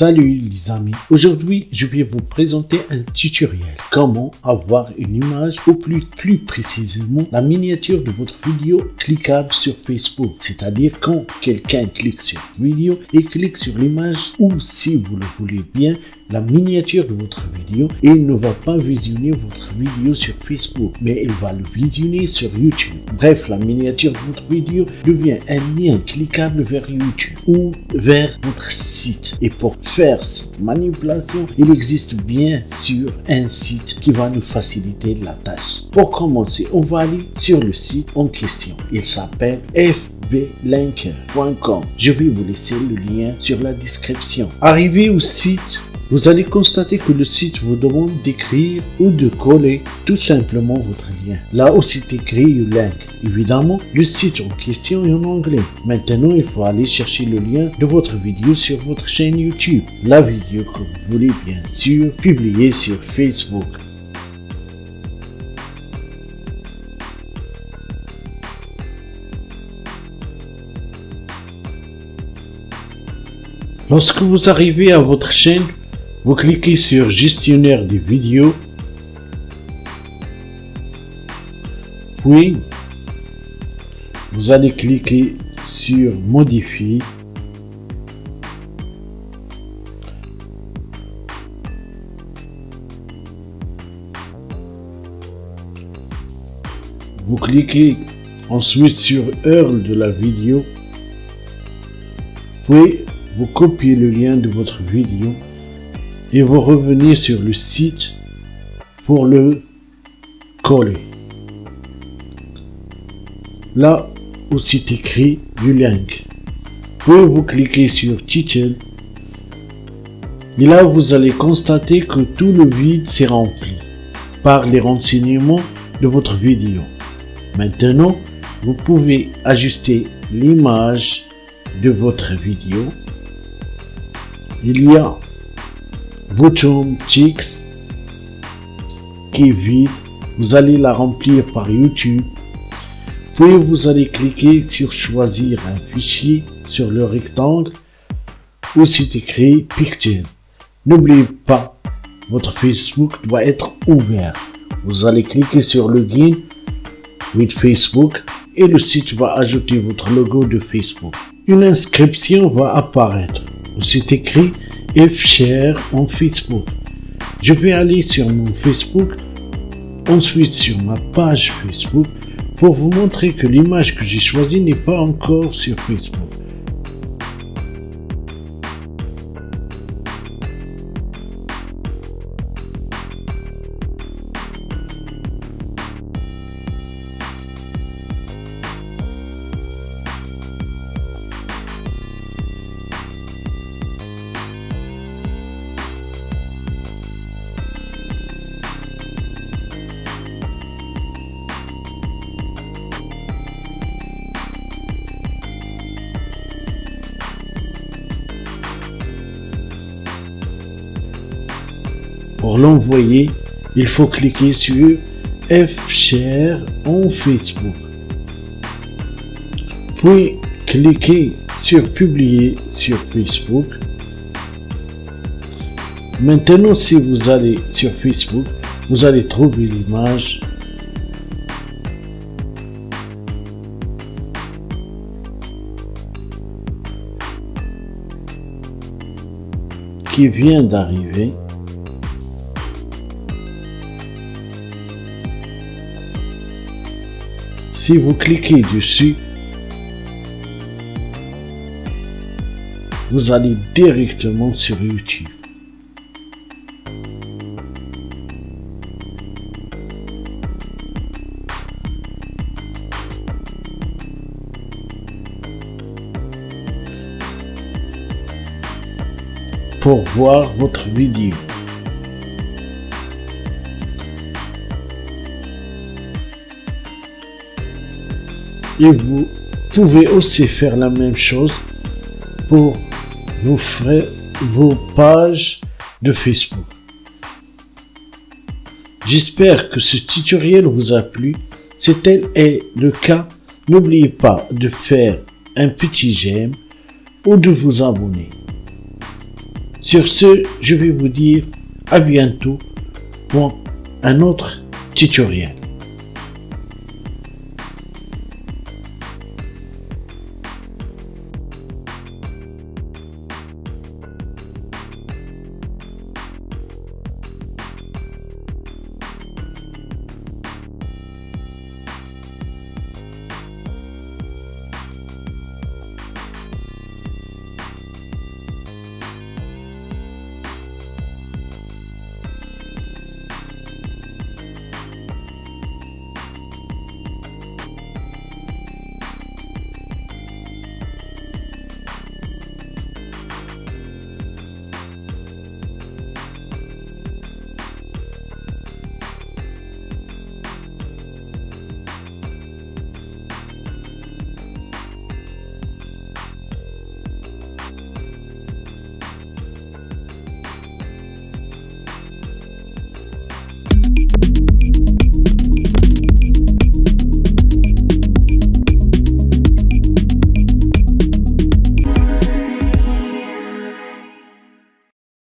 Salut les amis, aujourd'hui je vais vous présenter un tutoriel. Comment avoir une image ou plus, précisément la miniature de votre vidéo cliquable sur Facebook. C'est-à-dire quand quelqu'un clique sur vidéo et clique sur l'image ou si vous le voulez bien la miniature de votre vidéo et il ne va pas visionner votre vidéo sur Facebook mais il va le visionner sur YouTube bref la miniature de votre vidéo devient un lien cliquable vers YouTube ou vers votre site et pour faire cette manipulation, il existe bien sûr un site qui va nous faciliter la tâche. Pour commencer, on va aller sur le site en question. Il s'appelle fblinker.com. Je vais vous laisser le lien sur la description. Arrivé au site, vous allez constater que le site vous demande d'écrire ou de coller tout simplement votre lien. Là où c'est écrit link. Évidemment, le site en question est en anglais. Maintenant, il faut aller chercher le lien de votre vidéo sur votre chaîne YouTube. La vidéo que vous voulez bien sûr publier sur Facebook. Lorsque vous arrivez à votre chaîne, vous cliquez sur gestionnaire des vidéos, puis vous allez cliquer sur modifier, vous cliquez ensuite sur heure de la vidéo, puis vous copiez le lien de votre vidéo et vous revenez sur le site pour le coller. Là où c'est écrit du link, puis vous cliquez sur title et là vous allez constater que tout le vide s'est rempli par les renseignements de votre vidéo. Maintenant, vous pouvez ajuster l'image de votre vidéo. Il y a bouton Chicks qui est vide. Vous allez la remplir par YouTube. Puis vous allez cliquer sur choisir un fichier sur le rectangle où c'est écrit Picture. N'oubliez pas, votre Facebook doit être ouvert. Vous allez cliquer sur Login with Facebook et le site va ajouter votre logo de Facebook. Une inscription va apparaître où c'est écrit F-Share en Facebook. Je vais aller sur mon Facebook, ensuite sur ma page Facebook pour vous montrer que l'image que j'ai choisie n'est pas encore sur Facebook. Pour l'envoyer, il faut cliquer sur F-Share en Facebook. Puis cliquez sur Publier sur Facebook. Maintenant, si vous allez sur Facebook, vous allez trouver l'image qui vient d'arriver. Si vous cliquez dessus, vous allez directement sur YouTube. pour voir votre vidéo. Et vous pouvez aussi faire la même chose pour vos, vos pages de Facebook. J'espère que ce tutoriel vous a plu. Si tel est le cas, n'oubliez pas de faire un petit j'aime ou de vous abonner. Sur ce, je vais vous dire à bientôt pour un autre tutoriel.